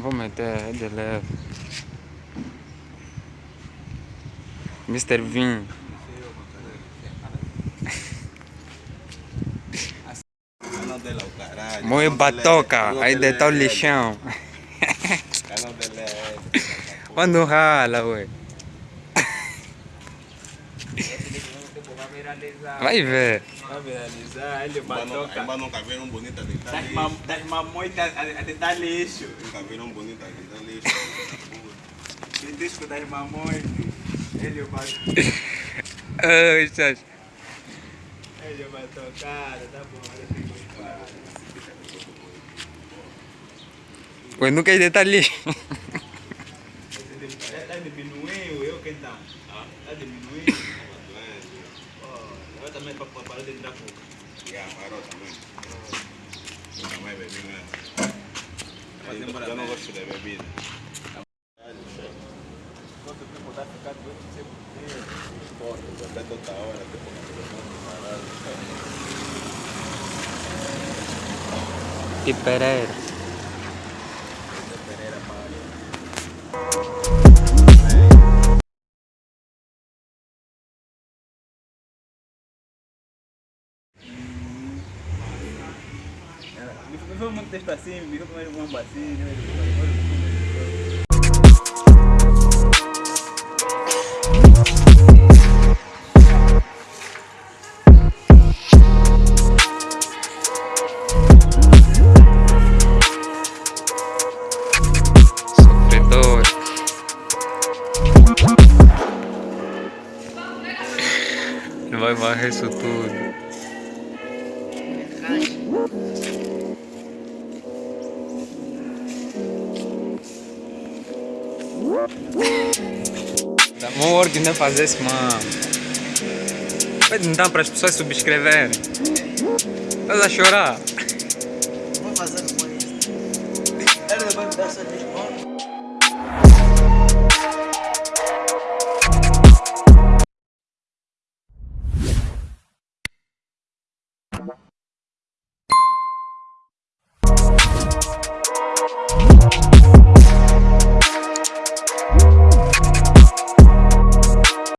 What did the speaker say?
Vou meter de leve. Mr. Caralho. Moe batoca, aí o ele. lixão. Quando rala, ué. Vai ver. Vai viralizar, ele Mas não- batoca. mas nunca viram bonita deitar Das, lixo. mam, das mamoitas a, a tentar lixo. Nunca viram bonita deitar lixo. Tem disco das mamões. Ele batoca. Ai, Sas. Ele batocar, tá bom, ele tem que parar. Ué, nunca ia deitar lixo. Está diminuindo, eu que então? Está diminuindo. Oh, eu também para parar de entrar pouco. Já, parou também. Nunca mais bebi mesmo. Eu não bem. gosto de bebida. Quanto tempo porquê. Porra, até toda hora, tipo, E Pereira. Pereira Me foi muito texto assim, me foi mais um assim, Sofredor. Ele vai varrer isso tudo. Uma ordem de fazer esse mano. Pede então para as pessoas subscreverem. Estás a chorar? Vou fazer isso. Ele vai me dar essa lista.